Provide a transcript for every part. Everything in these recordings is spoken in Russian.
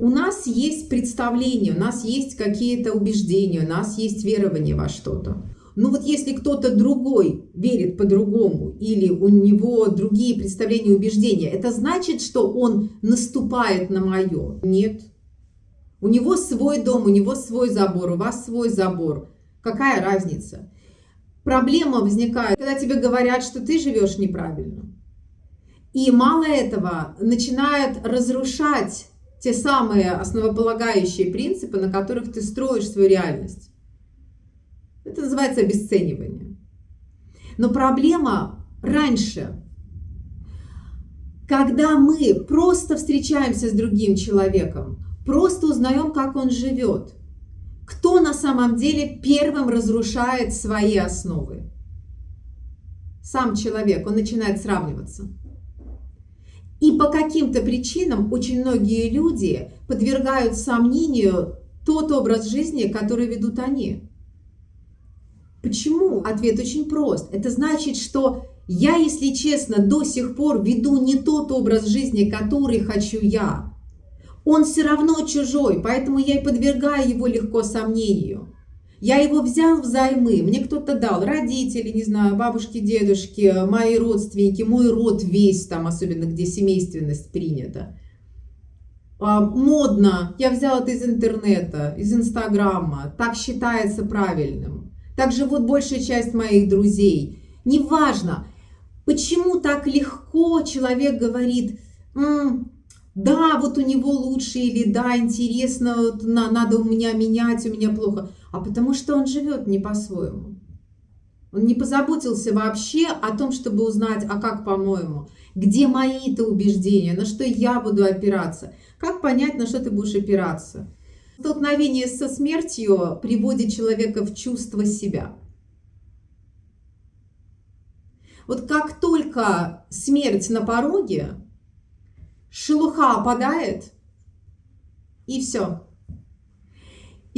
у нас есть представление, у нас есть какие-то убеждения, у нас есть верование во что-то. Ну вот если кто-то другой верит по-другому или у него другие представления и убеждения, это значит, что он наступает на мое? Нет. У него свой дом, у него свой забор, у вас свой забор. Какая разница? Проблема возникает, когда тебе говорят, что ты живешь неправильно. И мало этого, начинают разрушать те самые основополагающие принципы, на которых ты строишь свою реальность. Это называется обесценивание. Но проблема раньше, когда мы просто встречаемся с другим человеком, просто узнаем, как он живет, кто на самом деле первым разрушает свои основы? Сам человек, он начинает сравниваться. И по каким-то причинам очень многие люди подвергают сомнению тот образ жизни, который ведут они. Почему? Ответ очень прост. Это значит, что я, если честно, до сих пор веду не тот образ жизни, который хочу я. Он все равно чужой, поэтому я и подвергаю его легко сомнению. Я его взял взаймы, мне кто-то дал, родители, не знаю, бабушки, дедушки, мои родственники, мой род весь там, особенно где семейственность принята. А, модно, я взял это из интернета, из инстаграма, так считается правильным. Так живут большая часть моих друзей. Неважно, почему так легко человек говорит, М, да, вот у него лучше, или да, интересно, вот, на, надо у меня менять, у меня плохо а потому что он живет не по-своему. Он не позаботился вообще о том, чтобы узнать, а как по-моему, где мои-то убеждения, на что я буду опираться, как понять, на что ты будешь опираться. Столкновение со смертью приводит человека в чувство себя. Вот как только смерть на пороге, шелуха опадает, и все.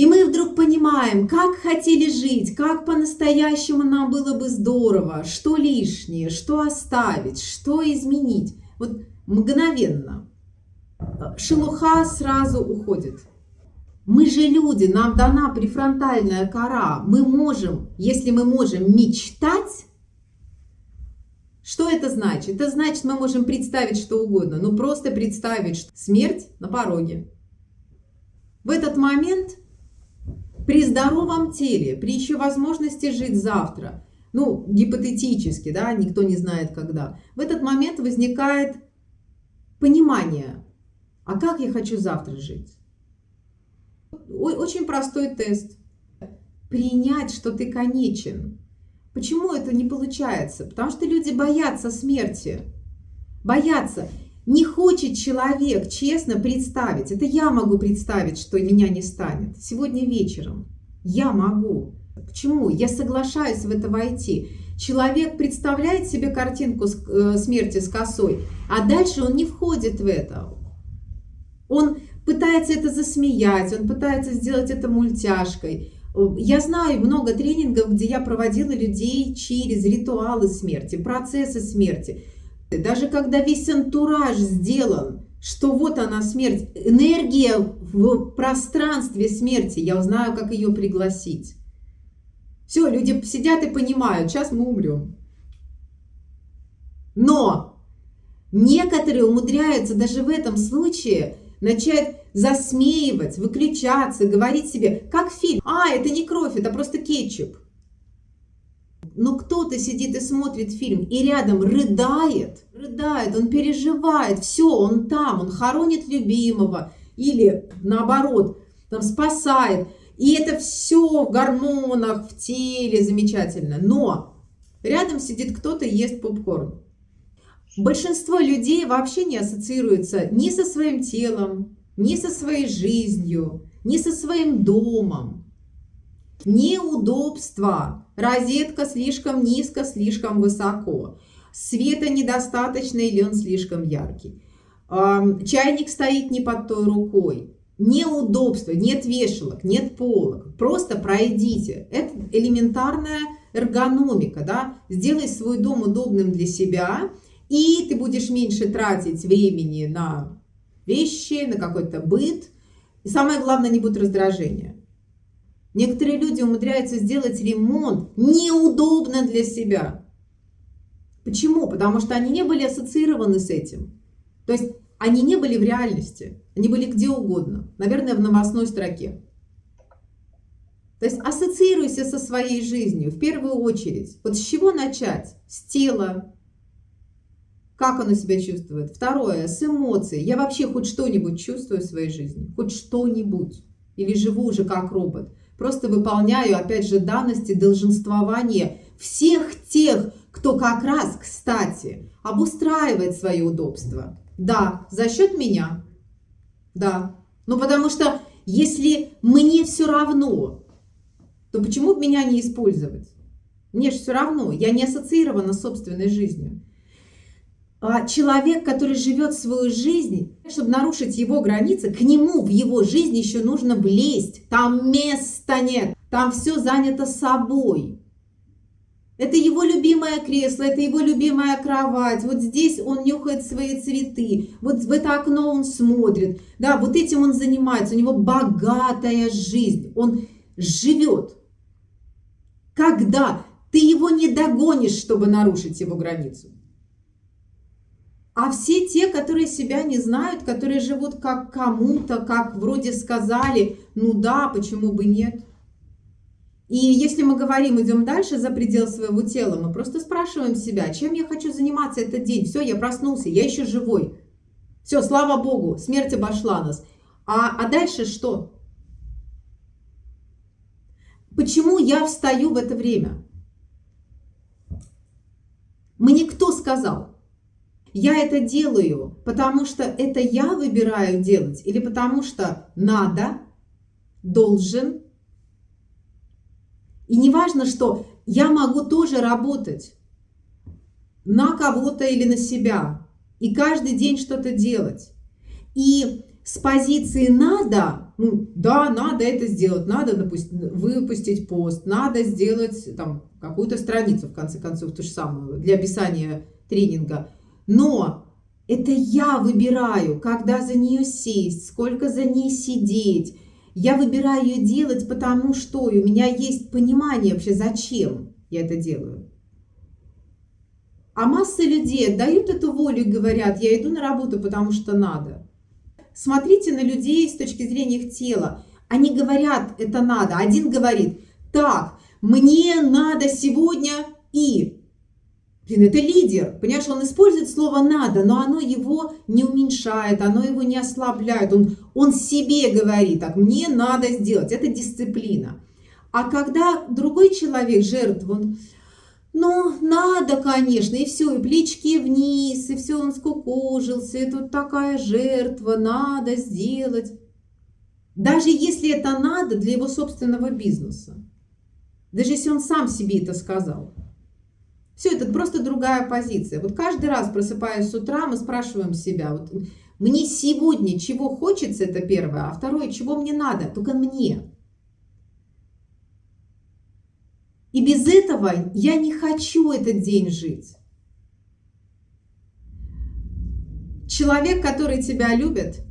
И мы вдруг понимаем, как хотели жить, как по-настоящему нам было бы здорово, что лишнее, что оставить, что изменить. Вот мгновенно. Шелуха сразу уходит. Мы же люди, нам дана префронтальная кора. Мы можем, если мы можем мечтать, что это значит? Это значит, мы можем представить что угодно. Ну, просто представить, что смерть на пороге. В этот момент при здоровом теле, при еще возможности жить завтра, ну, гипотетически, да, никто не знает когда, в этот момент возникает понимание, а как я хочу завтра жить? Очень простой тест. Принять, что ты конечен. Почему это не получается? Потому что люди боятся смерти. Боятся. Не хочет человек честно представить, это я могу представить, что меня не станет. Сегодня вечером я могу. Почему? Я соглашаюсь в это войти. Человек представляет себе картинку э, смерти с косой, а дальше он не входит в это. Он пытается это засмеять, он пытается сделать это мультяшкой. Я знаю много тренингов, где я проводила людей через ритуалы смерти, процессы смерти. Даже когда весь антураж сделан, что вот она смерть, энергия в пространстве смерти, я узнаю, как ее пригласить. Все, люди сидят и понимают, сейчас мы умрем. Но некоторые умудряются даже в этом случае начать засмеивать, выключаться, говорить себе, как фильм, а, это не кровь, это просто кетчуп но кто-то сидит и смотрит фильм и рядом рыдает, рыдает, он переживает, все, он там, он хоронит любимого или наоборот, там спасает. И это все в гормонах, в теле, замечательно. Но рядом сидит кто-то и ест попкорн. Большинство людей вообще не ассоциируется ни со своим телом, ни со своей жизнью, ни со своим домом. Неудобства. Розетка слишком низко, слишком высоко. Света недостаточно или он слишком яркий. Чайник стоит не под той рукой. Неудобства, нет вешалок, нет полок. Просто пройдите. Это элементарная эргономика. Да? Сделай свой дом удобным для себя, и ты будешь меньше тратить времени на вещи, на какой-то быт. И самое главное, не будет раздражения. Некоторые люди умудряются сделать ремонт неудобно для себя. Почему? Потому что они не были ассоциированы с этим. То есть они не были в реальности, они были где угодно, наверное, в новостной строке. То есть ассоциируйся со своей жизнью в первую очередь. Вот с чего начать? С тела. Как оно себя чувствует? Второе, с эмоций. Я вообще хоть что-нибудь чувствую в своей жизни? Хоть что-нибудь? Или живу уже как робот? Просто выполняю, опять же, данности долженствования всех тех, кто как раз, кстати, обустраивает свое удобство. Да, за счет меня. Да. Ну, потому что если мне все равно, то почему бы меня не использовать? Мне же все равно, я не ассоциирована с собственной жизнью. А человек, который живет свою жизнь, чтобы нарушить его границы, к нему в его жизнь еще нужно влезть. Там места нет, там все занято собой. Это его любимое кресло, это его любимая кровать. Вот здесь он нюхает свои цветы. Вот в это окно он смотрит. Да, вот этим он занимается. У него богатая жизнь. Он живет. Когда ты его не догонишь, чтобы нарушить его границу. А все те, которые себя не знают, которые живут как кому-то, как вроде сказали, ну да, почему бы нет. И если мы говорим, идем дальше за предел своего тела, мы просто спрашиваем себя, чем я хочу заниматься этот день. Все, я проснулся, я еще живой. Все, слава Богу, смерть обошла нас. А, а дальше что? Почему я встаю в это время? Мне кто сказал? Я это делаю, потому что это я выбираю делать или потому что надо, должен, и не важно, что я могу тоже работать на кого-то или на себя. И каждый день что-то делать. И с позиции «надо», ну, да, надо это сделать, надо допустим, выпустить пост, надо сделать там какую-то страницу, в конце концов, ту же самую, для описания тренинга. Но это я выбираю, когда за нее сесть, сколько за ней сидеть, я выбираю ее делать, потому что у меня есть понимание вообще, зачем я это делаю. А масса людей дают эту волю и говорят, я иду на работу, потому что надо. Смотрите на людей с точки зрения их тела. Они говорят, это надо. Один говорит, так, мне надо сегодня и Блин, это лидер. Понимаешь, он использует слово «надо», но оно его не уменьшает, оно его не ослабляет. Он, он себе говорит, так, мне надо сделать. Это дисциплина. А когда другой человек, жертва, он, ну, надо, конечно, и все, и плечки вниз, и все, он скукожился, и тут такая жертва, надо сделать. Даже если это надо для его собственного бизнеса. Даже если он сам себе это сказал. Все, это просто другая позиция. Вот каждый раз, просыпаясь с утра, мы спрашиваем себя, вот мне сегодня чего хочется, это первое, а второе, чего мне надо, только мне. И без этого я не хочу этот день жить. Человек, который тебя любит,